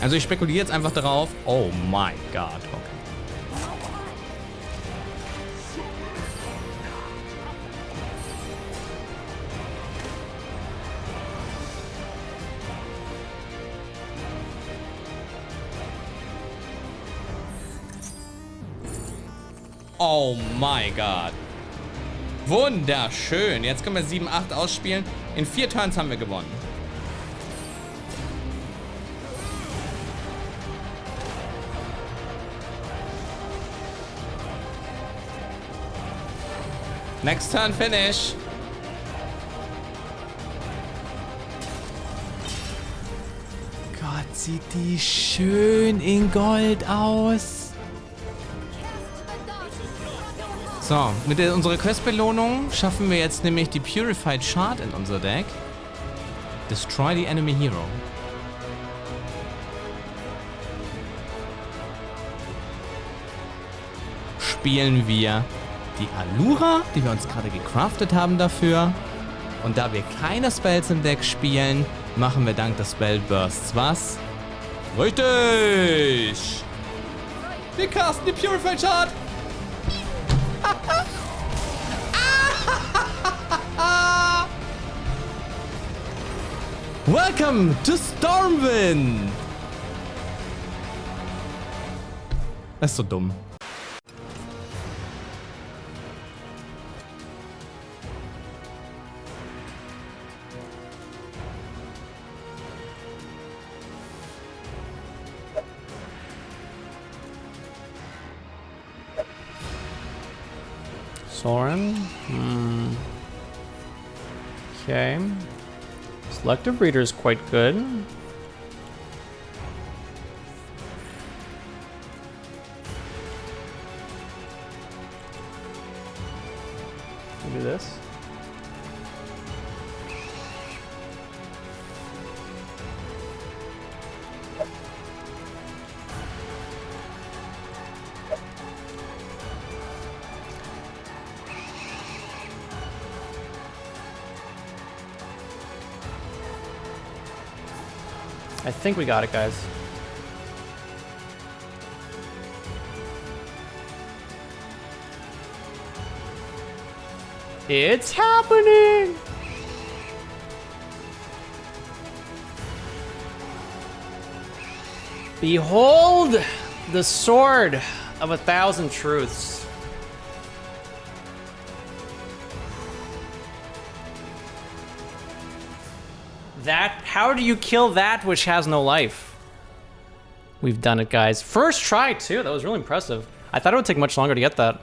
Also ich spekuliere jetzt einfach darauf. Oh mein Gott, okay. Oh mein Gott. Wunderschön. Jetzt können wir 7-8 ausspielen. In vier Turns haben wir gewonnen. Next turn finish. Gott, sieht die schön in Gold aus. So, mit der, unserer Questbelohnung schaffen wir jetzt nämlich die Purified Shard in unser Deck. Destroy the Enemy Hero. Spielen wir die Alura, die wir uns gerade gecraftet haben dafür. Und da wir keine Spells im Deck spielen, machen wir dank des Spell Bursts was? Richtig! Wir casten die Purified Shard! Welcome to Stormwind! Das ist so dumm. Soren. Hmm. Okay. Selective Breeder is quite good. Do this. I think we got it, guys. It's happening! Behold the sword of a thousand truths. That, how do you kill that which has no life? We've done it, guys. First try, too. That was really impressive. I thought it would take much longer to get that.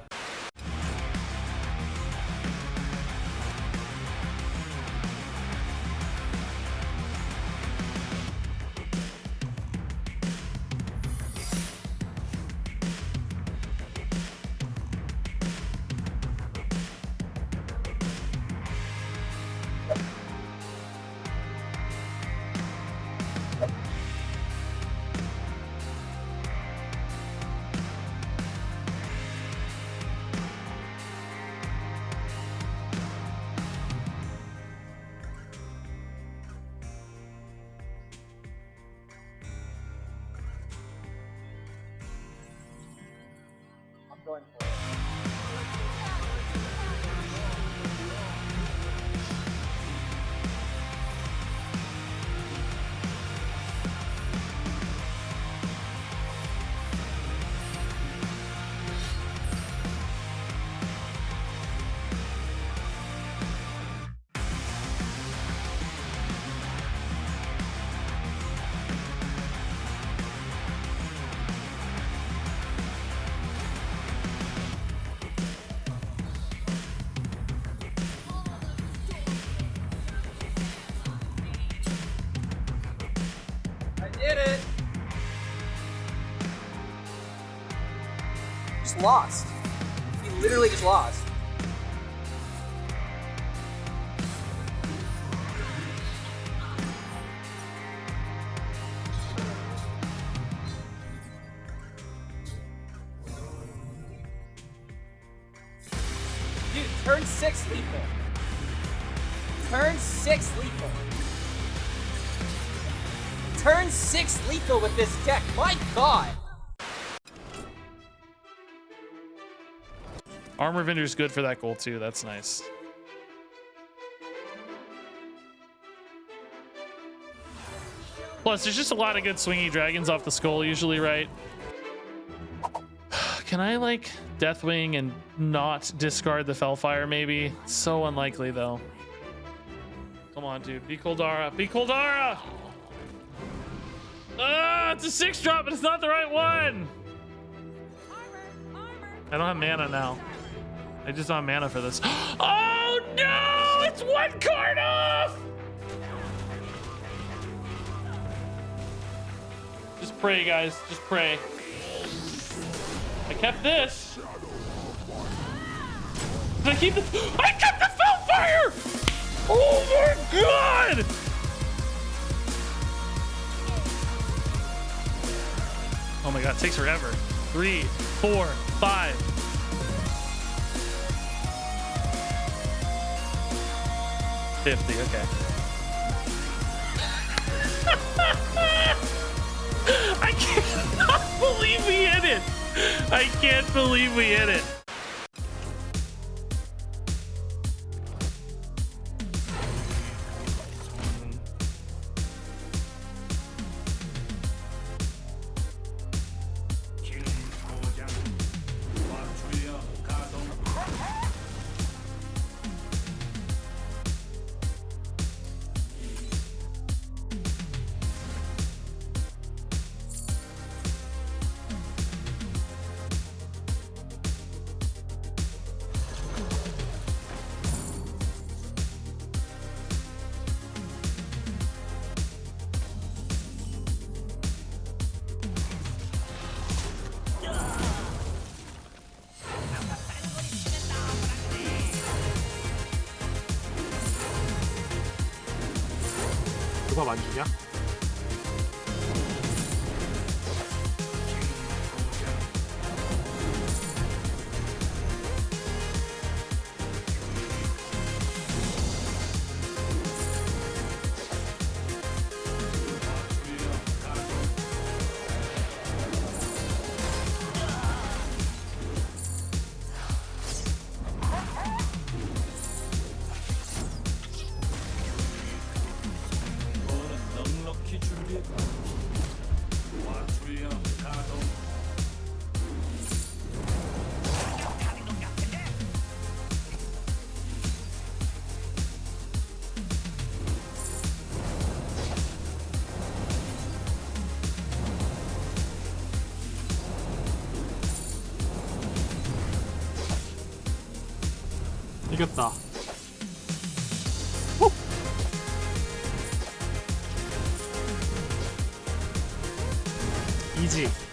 Just lost. He literally just lost. Dude, turn six lethal. Turn six lethal. turn six lethal with this deck. My god. Armor Vendor's good for that goal too. That's nice. Plus, there's just a lot of good swingy dragons off the skull usually, right? Can I like Deathwing and not discard the Fellfire maybe? So unlikely though. Come on, dude. Be Koldara. Be Koldara! Ah, it's a six drop, but it's not the right one. Armor, armor. I don't have mana now. I just don't mana for this. Oh no! It's one card off! Just pray, guys. Just pray. I kept this. Did I keep the? I kept the Fellfire! Oh my god! Oh my god, it takes forever. Three, four, five. Fifty, okay. I cannot believe we hit it. I can't believe we hit it. 누가 만주냐? 이겼다. 이지.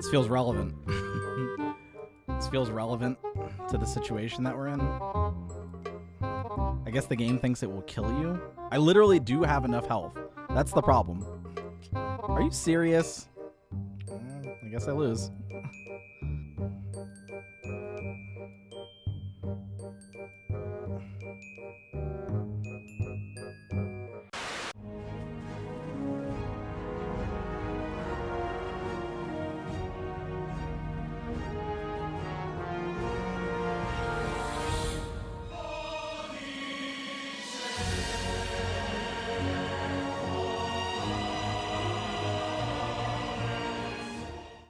This feels relevant. this feels relevant to the situation that we're in. I guess the game thinks it will kill you. I literally do have enough health. That's the problem. Are you serious? Eh, I guess I lose.